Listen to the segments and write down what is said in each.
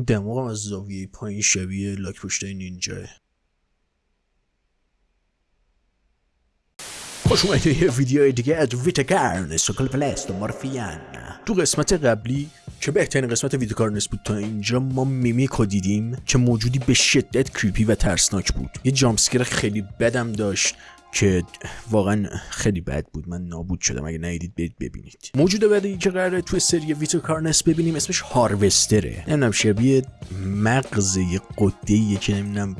من دماغم از زاویه پایین شبیه لاک پشته نینجاه خوش اومده یه ویدیو دیگه از ویتکارن سوکل پلاست و مارفیان تو قسمت قبلی که بهترین قسمت ویتکارنس بود تا اینجا ما میمیکو دیدیم که موجودی به شدت کریپی و ترسناک بود. یه جامسکر خیلی بدم داشت. که واقعا خیلی بد بود. من نابود شدم. اگه ندیدید برید ببینید. موجود بعدی که قراره توی سری ویتو کارنس ببینیم اسمش هاروستره. نمی‌دونم شبیه مغز یه غده که نمی‌دونم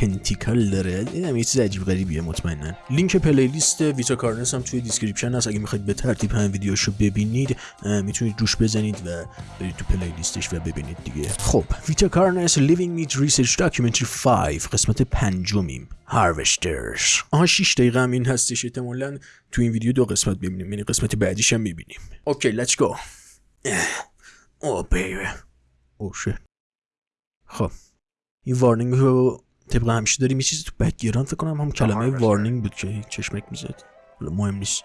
tentacle داره. اینم یه چیز عجیب غریبیه مطمئنا. لینک playlist ویتا کارنس هم توی description هست. اگه می‌خواید به ترتیب هم ویدیوشو ببینید می‌تونید روش بزنید و برید تو playlist ش و ببینید دیگه. خب ویتا کارنس Living Meat Research Documentary 5 قسمت پنجمیم. Harvesters آها 6 دقیقه هم این هستش. احتمالا تو این ویدیو دو قسمت ببینیم. یعنی قسمت بعدیش هم می‌بینیم. okay let's go او بیبی او خب این وارنینگ رو طبق همیشه داریم یه چیزی تو بکگراند فکر کنم هم کلمه وارنینگ بود که چشمک می‌زد مهم نیست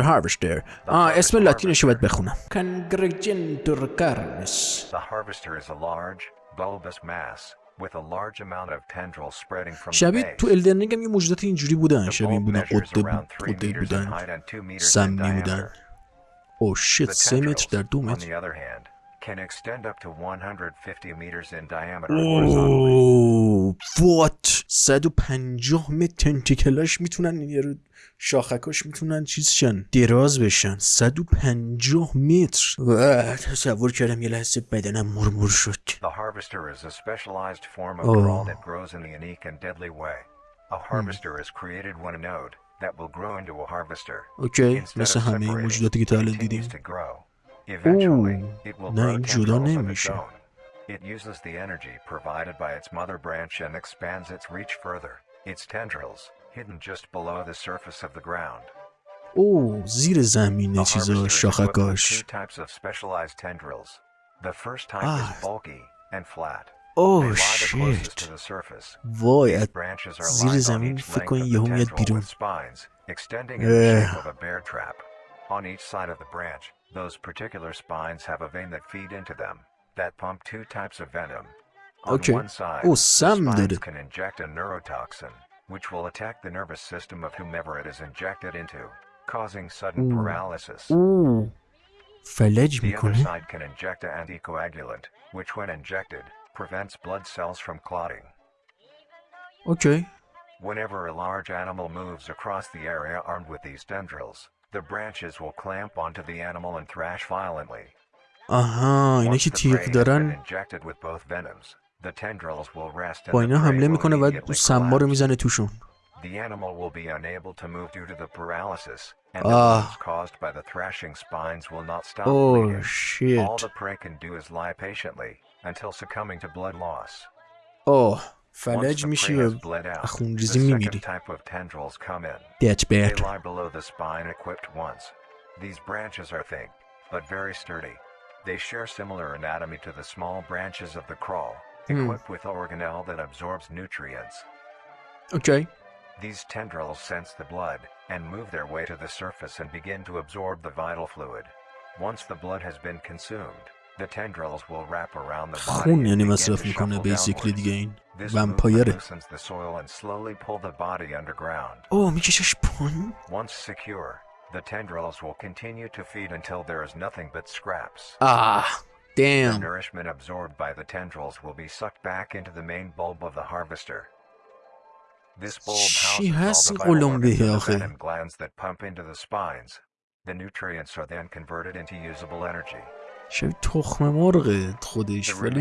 The Harvester آه اسم لاتینش باید بخونم Congregentur carnis The harvester is a large, bulbous mass with a large amount of tendrils spreading from the شبیه. تو الدرنگ هم یه موجودات اینجوری بودن شبیه بودن قده بود 3 قده بودن height and 2 meters in سمی بودن. او شیت سه متر در دو متر can extend up to 150 meters in diameter horizontally. اوه وات 150 متر تنتیکلاش میتونن یه رو شاخکاش میتونن چیز شن دراز بشن 150 متر واه، تصور کردم یه لحظه بدنم مرمور شد The harvester is a specialized form of Oh. crawl that grows in a unique and deadly way. A harvester is created when a node that will grow into a harvester. اوکی Instead مثل of همه این separating, موجوداتی که تا الان continues دیدیم to grow. Eventually, Ooh, it will نه، grow این جدا tendrils of its نمیشه. own. It uses the energy provided by its mother branch and expands its reach further. Its tendrils, hidden just below the surface of the ground. او زیر زمینه The چیزا harvester is equipped with شاخکاش two types of specialized tendrils. The first type Ah. is bulky and flat. They اوه lie the closest to شیت the surface. وای These از branches are زیر lined on زمین each فکر length کن of the یهو میاد tendril بیرون. with Those particular spines have a vein that feed into them, that pump two types of venom. On one side, oh, the spines can inject a neurotoxin, which will attack the nervous system of whomever it is injected into, causing sudden Ooh. paralysis. Ooh. The other eh? side can inject an anticoagulant, which when injected, prevents blood cells from clotting. Okay. Whenever a large animal moves across the area armed with these tendrils, the branches will clamp onto the animal and thrash violently. آها اینا Once که the prey تیغ has been دارن injected with both venoms, the tendrils will rest and با the اینا prey حمله will میکنه و immediately سما رو collapse. میزنه توشون The animal will be unable to move due to the paralysis, and Ah. the wounds caused by the thrashing spines will not stop اوه bleeding. All شیت the prey can do is lie patiently until succumbing to blood loss. اوه Once فلج the میشی prey و has bled out, the خونریزی second میمیری type of tendrils come in. That's They bad lie below the spine equipped once. These branches are thin, but very sturdy. They share similar anatomy to the small branches of the crawl, Hmm. equipped with organelle that absorbs nutrients. اوکی These tendrils sense the blood and move their way to the surface and begin to absorb the vital fluid. Once the blood has been consumed, the tendrils will wrap around the body خون and یعنی begin مصرف to میکنه shuffle بیسیکلی downwards. دیگه این This movement ومپایره loosens the soil and slowly pull the body underground. اوه میکشش پایین Once secure, the tendrils will continue to feed until there is nothing but scraps. آه The دیم nourishment absorbed by the tendrils will be sucked back into the main bulb of the harvester. This bulb چی houses هست all این the vital قلمبه organs and the آخه؟ venom glands that pump into the spines. The nutrients are then converted into usable energy. شبیه تخم مرغه خودش ولی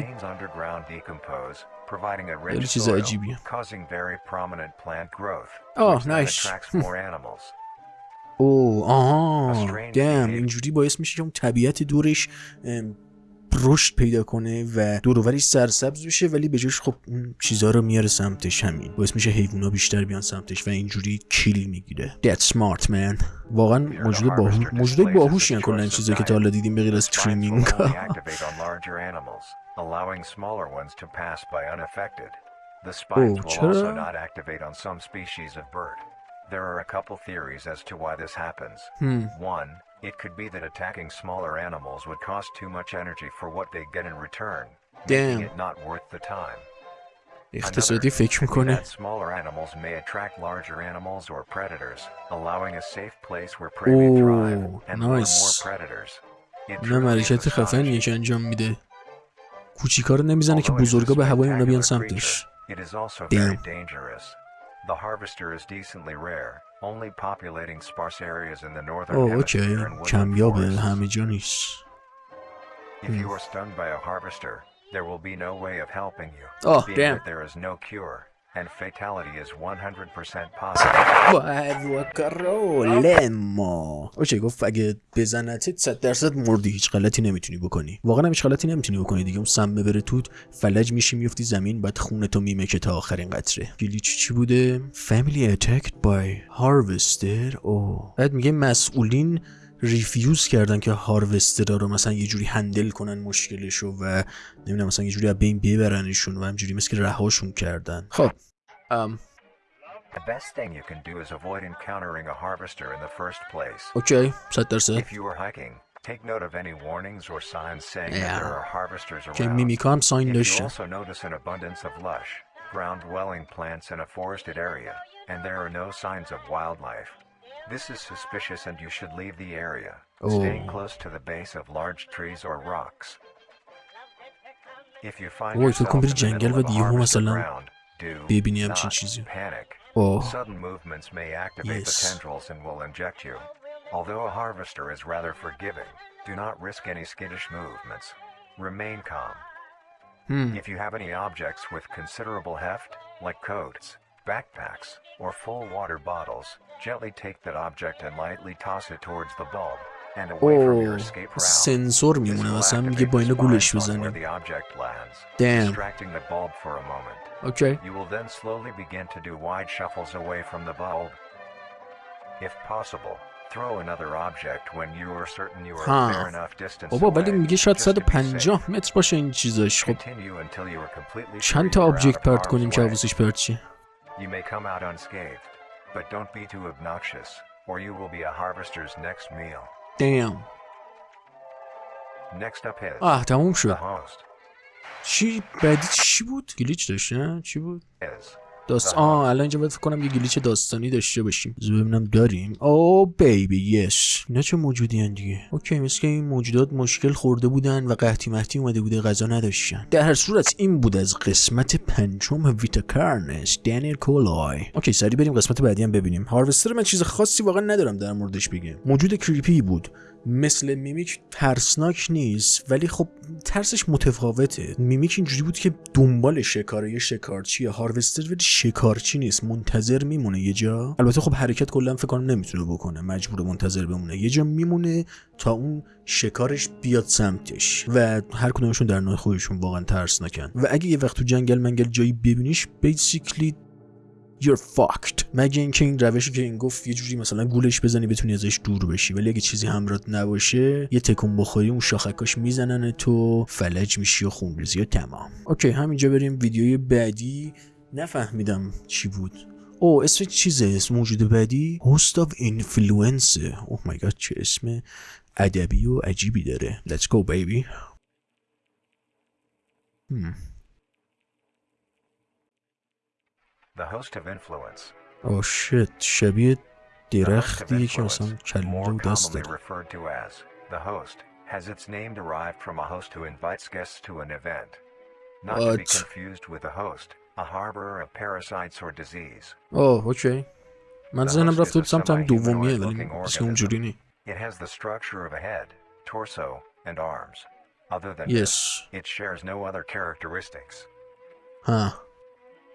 یه یعنی چیز عجیبی هم آه نش. اوه آه دم اینجوری باعث میشه که اون طبیعت دورش رشد پیدا کنه و دور و سرسبز بشه ولی به جاش خب اون چیزا رو میاره سمتش همین. باعث میشه حیونا بیشتر بیان سمتش و اینجوری کیل می‌گیره. دت سمارت من واقعا موجود باهوش موجود باهوش این کلا چیزی که تا حالا دیدیم به غیر از تریمینگ allowing smaller ones to pass by unaffected. The oh, spines will also not activate on some species of bird. There are a couple theories as to why this happens. Hmm. One it could be that attacking smaller animals would cost too much energy for what they get in return. making Damn. it not worth the time. اقتصادی Another فکر could be میکنه that smaller animals may attract larger animals or predators, allowing a safe place where prey may thrive Oh, and lure nice. more predators. It نه truly is حرکت خفنیه astonishing. که انجام میده کوچیکا رو نمیزنه که Although it is a بزرگا به هوای اونا بیان spectacular سمتش creature, It is also Damn. very dangerous. The harvester is decently rare, only populating sparse areas in the northern oh, okay. Cambiobel Hamijonis. If hmm. you are stunned by a harvester, there will be no way of helping you. Oh, damn. there is no cure. And fatality is 100% possible. با لما okay گفت اگه بزنتت 100 درصد مردی هیچ غلطی نمی‌تونی بکنی. واقعا هیچ غلطی نمی‌تونی بکنی دیگه. اون سمه بره توت فلج میشی میفتی زمین بعد خونتو میمکه تا آخرین قطره. glitch چی بوده؟ Family attacked by harvester. oh بعد میگه مسئولین refuse کردن که Harvester ا رو مثلا یه جوری handle کنن مشکلشو و نمی‌دونم مثلا یه جوری از بین ببرنشون و همجوری مثل که رهاشون کردن خب ام The best thing you can do is avoid encountering a harvester in the first place. اوکی 100 درصد If you are hiking, take note of any warnings or signs saying Yeah. that there are harvesters که around. میمیکا هم ساین If you داشته also notice an abundance of lush, ground-dwelling plants in a forested area, and there are no signs of wildlife, This is suspicious and you should leave the area, Ooh. staying close to the base of large trees or rocks. If you find Oy, yourself in the middle of harvested ground, do not panic. Oh. Sudden movements may activate yes. the tendrils and will inject you. Although a harvester is rather forgiving, do not risk any skittish movements. Remain calm. Hmm. If you have any objects with considerable heft, like coats, backpacks, or full water bottles, gently take that object and lightly toss it towards the bulb and away from your اوه escape route. سنسور This میمونه will مثلا میگه activate با the اینا گولش spines on where بزنیم the object lands, Damn. distracting the bulb for a moment. اوکی You will then slowly begin to do wide shuffles away from the bulb. If possible, throw another object when you are certain you are ها. fair enough distance بابا ولی away, میگه شاید just to be 150 safe. متر باشه این چیزاش خب Continue until you are completely چند free تا or out آبجکت of پرت harm's کنیم که way. حواسش پرت شه You may come out unscathed, but don't be too obnoxious, or you will be a harvester's next meal. دیم Next up is آه تموم the شد host. چی بعدی چی بود گلیچ داشته چی بود Is داست آه الان اینجا باید فکر کنم یه glitch داستانی داشته باشیم. ببینم داریم. oh baby yes. اینا چه موجودی هن دیگه؟ okay مثل که این موجودات مشکل خورده بودن و قحطی محطی اومده بوده غذا نداشتن. در هر صورت این بود از قسمت پنجم ویتاکارنس دنیل کولای. okay سریع بریم قسمت بعدی هم ببینیم. Harvester من چیز خاصی واقعا ندارم در موردش بگم. موجود creepy بود. مثل Mimic ترسناک نیست ولی خب ترسش متفاوته. Mimic اینجوری بود که دنبال شکاره یه شکارچیه Harvester ولی شکارچی نیست منتظر میمونه یه جا. البته خب حرکت کلا فکر کنم نمی‌تونه بکنه مجبور منتظر بمونه. یه جا میمونه تا اون شکارش بیاد سمتش و هر کدومشون در نوع خودشون واقعا ترسناکن. و اگه یه وقت تو جنگل منگل جایی ببینیش basically you're fucked. مگه اینکه این روشی که این گفت یه جوری مثلا گولش بزنی بتونی ازش دور بشی ولی اگه چیزی همراهت نباشه یه تکون بخوری اون شاخکاش می‌زنن تو فلج میشی و خونریزی و تمام. okay همینجا بریم ویدیوی بعدی. نفهمیدم چی بود. او اسم چیزه؟ اسم موجود بعدی؟ Host of influence اوه مای گاد چه اسم ادبی و عجیبی داره. Let's go baby. Hmm. the host of influence. اوه شت شبیه The host of درختیه که influence, مثلا کله more و دست commonly داره referred to as the host, has its name derived from a host who invites guests to an event. Not to be What? confused with a host, a harborer of parasites or disease. اوه اوکی من The ذهنم host رفت is a بود سمت هم دومیه ولی semi-humanoid-looking مثل اونجوری نی It has the structure of a head, torso, and arms. Other than Yes. this, it shares no other characteristics. ها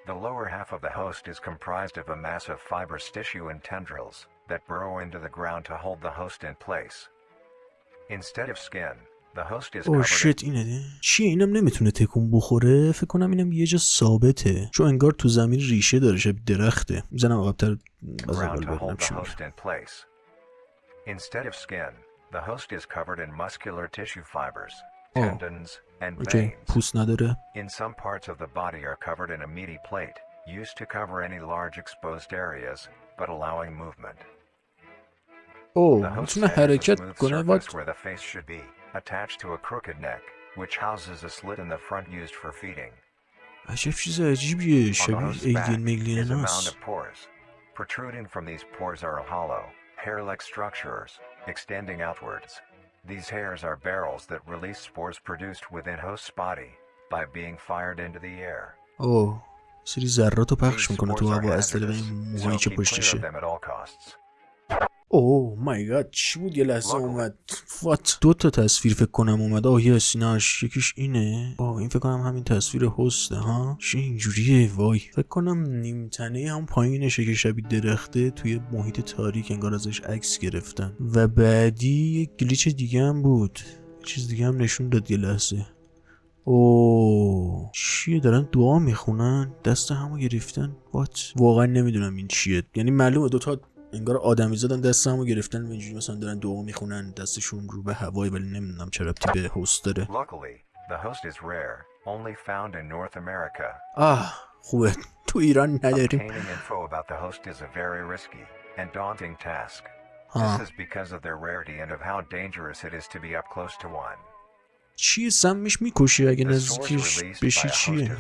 The lower half of the host is comprised of a mass of fibrous tissue and tendrils that burrow into the ground to hold the host in place. Instead of skin, the host is اوه covered in شت اینه ده چیه اینم نمیتونه تکون بخوره فکر کنم اینم یه جا ثابته چون انگار تو زمین ریشه داره شبیه درخته میزنم عقبتر از ground اول to ببینم hold the چی میگه host in place. Instead of skin, the host is covered in muscular tissue fibers, Oh. tendons, and okay. veins. In some parts of the body are covered in a meaty plate, used to cover any large exposed areas, but allowing movement. Oh, üstüne hareket koymak. Where the face should be, attached to a crooked neck, which houses a slit in the front used for feeding. Acayip güzel, acayip iyi. Şebi ilgilenme ilgilenemez. Protruding from these pores are hollow, hair-like structures, extending outwards. These hairs are barrels that release spores produced within host's body by being fired into the air. اوه سری ذرات رو پخش These میکنه spores تو are هوا از طریق hazardous, این so موهایی که keep clear پشتشه اوه مای گاد چی بود یه لحظه. اومد وات دو تا تصویر فکر کنم اومد آه یس ناش یکیش اینه. آه این فکر کنم همین تصویر هسته ها؟ چه اینجوریه؟ وای. فکر کنم نیمتنه هم پایینشه که شبیه درخته توی محیط تاریک انگار ازش عکس گرفتن. و بعدی یک گلیچ دیگه هم بود. یه چیز دیگه هم نشون داد یه لحظه. اوه چیه؟ دارن دعا می‌خونن؟ دست همو گرفتن؟ وات واقعا نمی‌دونم این چیه. یعنی معلومه دوتا انگار آدمی زدن دست همو گرفتن و اینجوری مثلا دارن دعا می‌خونن دستشون رو به هوای ولی نمی‌دونم چه ربطی به هست داره. آه خوبه تو ایران نداریم Obtaining info about the host is a very risky and daunting task. ها This is because of their rarity and of how dangerous it is to be up close to one. چیه سمش می‌کشی اگه نزدیکش بشی چیه is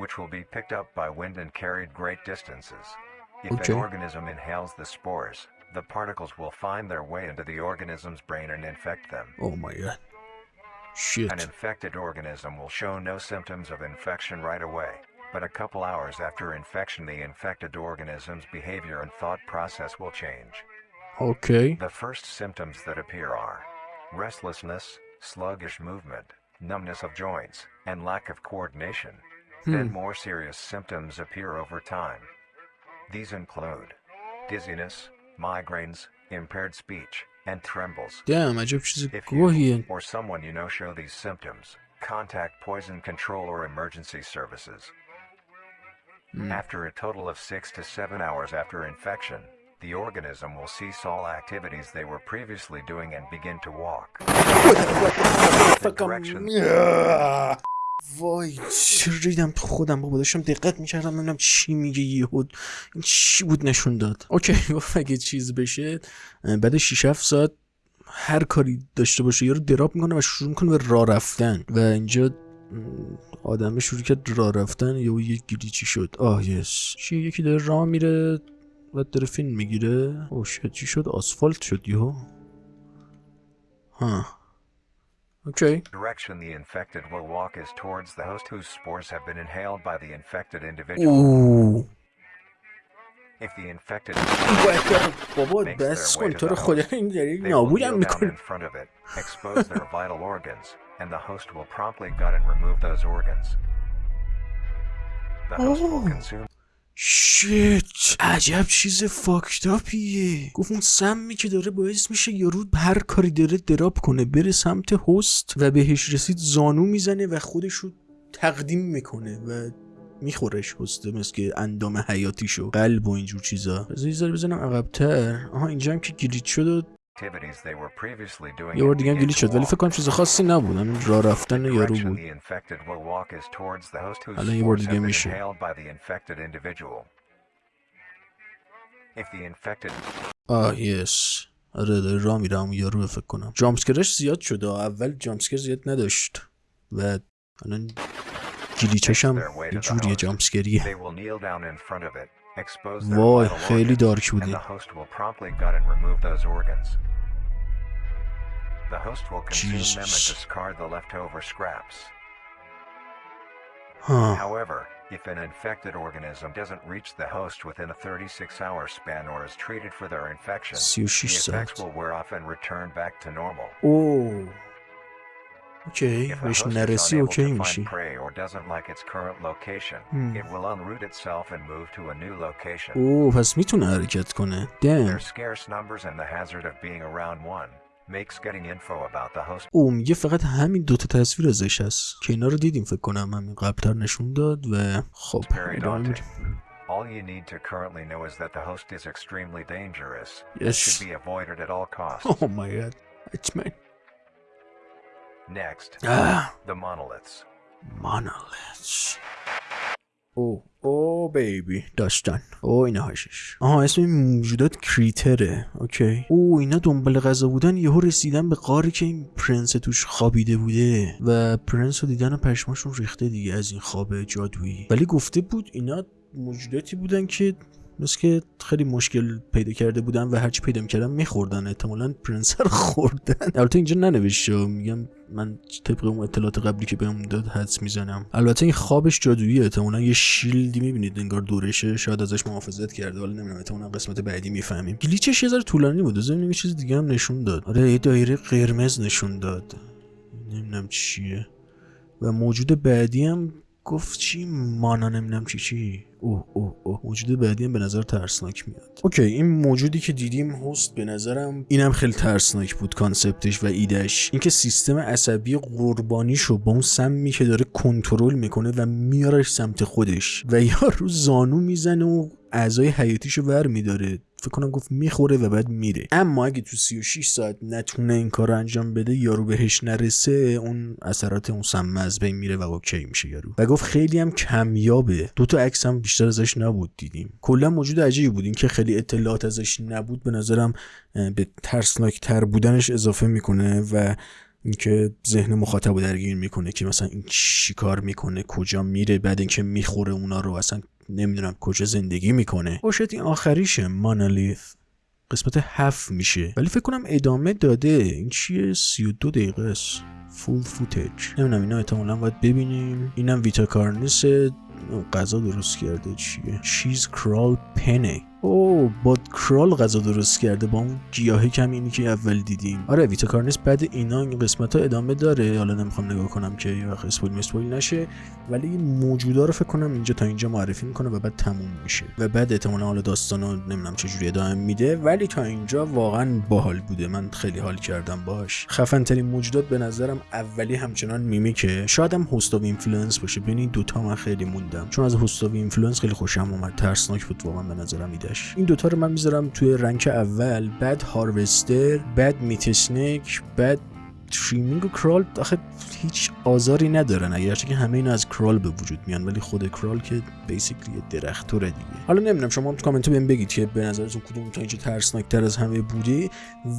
which will be picked up by wind and carried great distances. If okay. an organism inhales the spores, the particles will find their way into the organism's brain and infect them. Oh my god. Shit. An infected organism will show no symptoms of infection right away, but a couple hours after infection the infected organism's behavior and thought process will change. Okay. The first symptoms that appear are restlessness, sluggish movement, numbness of joints, and lack of coordination hmm. then more serious symptoms appear over time. These include dizziness, migraines, impaired speech, and trembles. Damn, acaba psicorria. Or someone you know show these symptoms, contact poison control or emergency services. Hmm. After a total of 6 to 7 hours after infection, the organism will cease all activities they were previously doing and begin to walk. The direction. Yeah. وای ریدم تو خودم بابا؟ داشتم دقت می‌کردم ببینم چی میگه یهود این چی بود نشون داد؟ اوکی گفت اگه چیز بشه بعد 6 7 ساعت هر کاری داشته باشه یارو دراب می‌کنه و شروع می‌کنه به راه رفتن. و اینجا آدم شروع کرد راه رفتن یا یک گلیچی شد؟ آه یس. چی؟ یکی داره راه میره و داره فیلم می‌گیره. اوه چی شد؟ آسفالت شد یهو. ها. اوکی direction the infected will walk is towards the host whose spores have been inhaled by the infected individual. اوه If the infected بابا makes بس their کن way to تو the رو خدا host, این داری they will نابودم kneel down میکنی in front of it, expose their vital organs, and the host will promptly gut and remove those organs. The host will Oh. consume شیت عجب چیز فاکتاپیه. گفت اون سمی که داره باعث میشه یارو هر کاری داره دراب کنه بره سمت هست و بهش رسید زانو می‌زنه و خودشو تقدیم می‌کنه و میخورش هسته مثل که اندام حیاتیشو قلب و اینجور چیزا. ذره بزنم عقبتر. آها اینجا هم که گلیچ شد و activities they were previously doing. یه بار دیگه گلی شد ولی فکر کنم چیز خاصی نبود. یعنی همین را رفتن یارو بود. حالا یه بار دیگه میشه. آه یس. آره داره را میرم یارو فکر کنم. جامسکرش زیاد شده. اول جامسکر زیاد نداشت. و الان گلی چشم یه جوری جامسکریه. وای خیلی دارک بودی the host will promptly gut and remove those organs. The host will consume them and Jesus. discard the leftover scraps. ها However, if an infected organism doesn't reach the host within a 36-hour span or is treated for their infection, the 36 effects ساعت will wear off and return back to normal. اوه اوکی If a بهش host is نرسی unable اوکی to find میشی prey or doesn't like its current location, Hmm. it will unroot itself and move to a new location. اوه پس میتونه حرکت کنه Their او میگه فقط همین دوتا تصویر ازش هست که اینا رو دیدیم فکر کنم همین قبلتر نشون داد و خب ادامه. می‌دیم. All you need to currently know is that the host is extremely dangerous Yes. should be avoided at all costs. اوه مای گاد حتما Next, آه the monoliths. مانالش او او بیبی داستان. او اینا هاشش. آها اسم این موجودات کریتره. اوکی. او اینا دنبال غذا بودن یهو رسیدن به قاری که این پرنس توش خوابیده بوده. و پرنس رو دیدن و پشماشون ریخته دیگه از این خواب جادویی. ولی گفته بود اینا موجوداتی بودن که مثل که خیلی مشکل پیدا کرده بودن و هرچی پیدا می‌کردن میخوردن. احتمالا پرنسر خوردن. البته اینجا ننوشته میگم من طبق اون اطلاعات قبلی که بهم داد حدس می‌زنم. البته این خوابش جادویی احتمالا یه shield ی می‌بینید انگار دورشه. شاید ازش محافظت کرده. ولی نمی‌دونم. احتمالا قسمت بعدی می‌فهمیم. glitch ش یه ذره طولانی بود. ضمن یه چیز دیگه هم نشون داد. آره یه دایره قرمز نشون داد. نمی‌دونم چیه. و موجود بعدی هم گفت چی؟ مانا نمی‌دونم چی چی؟ اوه اوه اوه. موجود بعدی هم به نظر ترسناک میاد. okay این موجودی که دیدیم هست به نظرم اینم خیلی ترسناک بود concept ش و ایدهش اینکه سیستم عصبی قربانیشو با اون سمی که داره کنترل می‌کنه و میارش سمت خودش و یارو زانو می‌زنه و اعضای حیاتیشو ور میداره. فکر کنم گفت می‌خوره و بعد میره. اما اگه تو 36 ساعت نتونه این کار انجام بده یارو بهش نرسه اون اثرات اون سم از بین میره و اوکی میشه یارو. و گفت خیلی هم کمیابه. دو تا عکس هم بیشتر ازش نبود دیدیم. کلا موجود عجیبی بود. این که خیلی اطلاعات ازش نبود به نظرم به ترسناک تر بودنش اضافه می‌کنه و اینکه ذهن مخاطب رو درگیر می‌کنه که مثلا این چی کار می‌کنه کجا میره بعد اینکه می‌خوره اونا رو اصلا نمی‌دونم کجا زندگی می‌کنه. باشد این آخریشه مانالیث قسمت هفت میشه. ولی فکر کنم ادامه داده. این چیه؟ سی و دو دقیقه است. full footage نمی‌دونم اینا احتمالا باید ببینیم. اینم ویتا کارنس غذا درست کرده چیه؟ چیز crawl پنه oh با crawl غذا درست کرده با اون گیاهی کم اینی که اول دیدیم. آره ویتا کارنس بعد اینا این قسمت ها ادامه داره. حالا نمی‌خوام نگاه کنم که یه وقت spoil مسپویل نشه. ولی موجودا رو فکر کنم اینجا تا اینجا معرفی می‌کنه و بعد تموم میشه. و بعد احتمالا حالا داستانو نمی‌دونم جوری ادامه میده. ولی تا اینجا واقعا باحال بوده. من خیلی حال کردم باش خفن ترین موجودات به نظرم اولی همچنان Mimic ه. شاید هم host influence باشه. بین این دوتا من خیلی موندم. چون از host influence خیلی خوشم اومد. ترسناک بود واقعا به نظرم ایدش این دوتا رو من می‌ذارم توی rank اول. بعد Harvester بعد meat snake بعد trimming و crawl آخه هیچ آزاری ندارن. اگرچه که همه اینا از crawl به وجود میان ولی خود crawl که basically یه درختوره دیگه. حالا نمی‌دونم شما تو کامنت بهم بگید که به نظرتون کدوم تا اینجا ترسناک تر از همه بوده.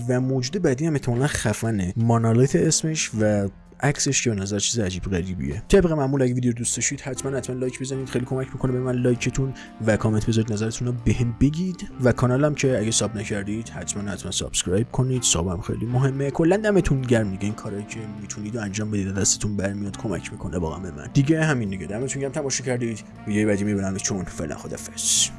و موجود بعدی هم احتمالا خفنه. Monolith اسمش و عکسش به نظر چیز عجیب غریبیه. طبق معمول اگه ویدیو دوست داشتید حتما حتما لایک بزنید خیلی کمک می‌کنه به من لایکتون و کامنت بذارید نظرتون رو بهم بگید. و کانالم که اگه sub نکردید حتما حتما subscribe کنید. sub م خیلی مهمه. کلا دمتون گرم دیگه. این کارایی که می‌تونید انجام بدید دستتون برمیاد کمک می‌کنه واقعا به من. دیگه همین دیگه. دمتون گرم. تماشا کردید. ویدیوی بعدی می‌بینمتون فعلا خدافظ